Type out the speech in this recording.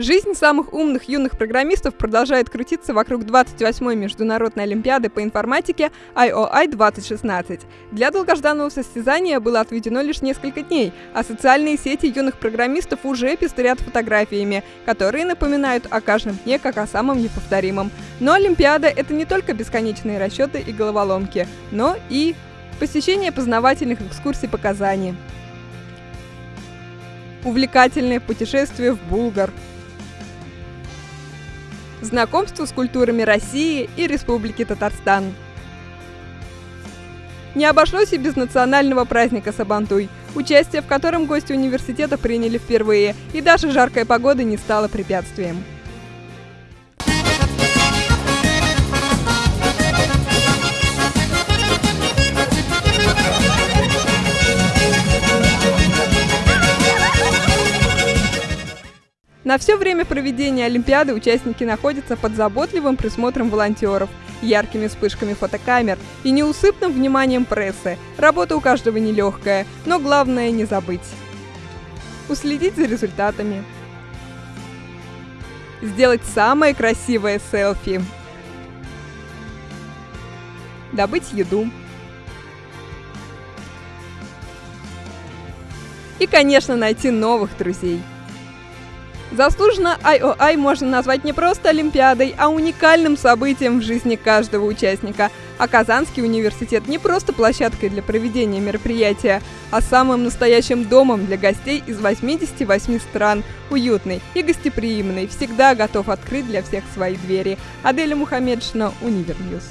Жизнь самых умных юных программистов продолжает крутиться вокруг 28-й Международной Олимпиады по информатике IOI 2016. Для долгожданного состязания было отведено лишь несколько дней, а социальные сети юных программистов уже пестрят фотографиями, которые напоминают о каждом дне как о самом неповторимом. Но Олимпиада — это не только бесконечные расчеты и головоломки, но и посещение познавательных экскурсий по Казани, увлекательное путешествие в Булгар — знакомство с культурами России и Республики Татарстан. Не обошлось и без национального праздника Сабантуй, участие в котором гости университета приняли впервые, и даже жаркая погода не стала препятствием. На все время проведения Олимпиады участники находятся под заботливым присмотром волонтеров, яркими вспышками фотокамер и неусыпным вниманием прессы. Работа у каждого нелегкая, но главное не забыть. Уследить за результатами. Сделать самое красивое селфи. Добыть еду. И, конечно, найти новых друзей. Заслуженно IOI можно назвать не просто Олимпиадой, а уникальным событием в жизни каждого участника. А Казанский университет не просто площадкой для проведения мероприятия, а самым настоящим домом для гостей из 88 стран. Уютный и гостеприимный, всегда готов открыть для всех свои двери. Аделя Мухаммедшина, Univer News.